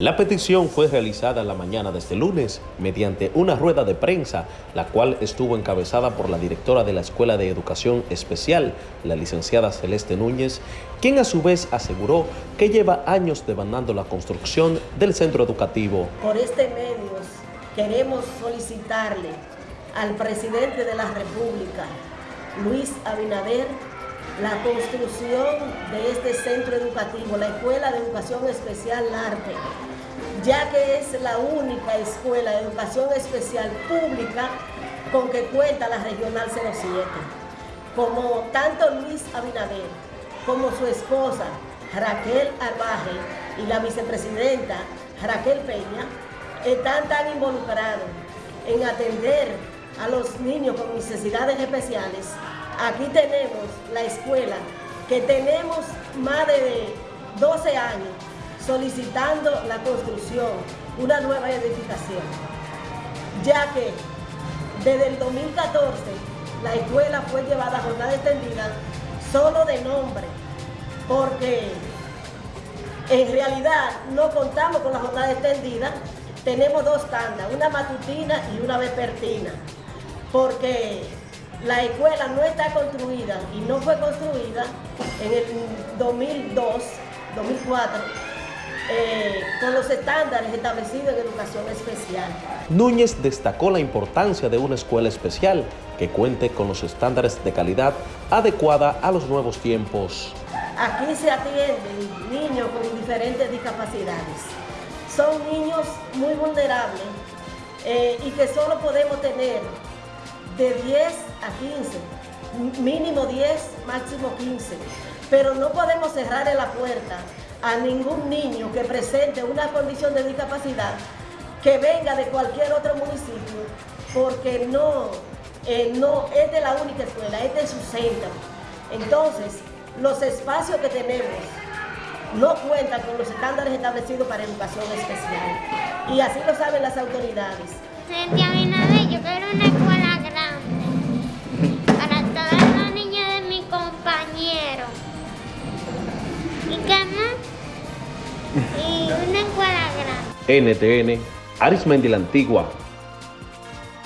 La petición fue realizada la mañana de este lunes mediante una rueda de prensa, la cual estuvo encabezada por la directora de la Escuela de Educación Especial, la licenciada Celeste Núñez, quien a su vez aseguró que lleva años demandando la construcción del centro educativo. Por este medio queremos solicitarle al presidente de la República, Luis Abinader, la construcción de este centro educativo, la Escuela de Educación Especial Arte, ya que es la única escuela de educación especial pública con que cuenta la Regional 07. Como tanto Luis Abinader como su esposa Raquel Arbaje y la vicepresidenta Raquel Peña están tan involucrados en atender a los niños con necesidades especiales Aquí tenemos la escuela que tenemos más de 12 años solicitando la construcción, una nueva edificación, ya que desde el 2014 la escuela fue llevada a jornada extendida solo de nombre, porque en realidad no contamos con la jornada extendida, tenemos dos tandas, una matutina y una vespertina, porque la escuela no está construida y no fue construida en el 2002, 2004, eh, con los estándares establecidos en educación especial. Núñez destacó la importancia de una escuela especial que cuente con los estándares de calidad adecuada a los nuevos tiempos. Aquí se atienden niños con diferentes discapacidades. Son niños muy vulnerables eh, y que solo podemos tener de 10 a 15, mínimo 10, máximo 15. Pero no podemos cerrarle la puerta a ningún niño que presente una condición de discapacidad que venga de cualquier otro municipio, porque no, eh, no es de la única escuela, es de su centro. Entonces, los espacios que tenemos no cuentan con los estándares establecidos para educación especial. Y así lo saben las autoridades. yo quiero una escuela NTN, Arismendi la Antigua,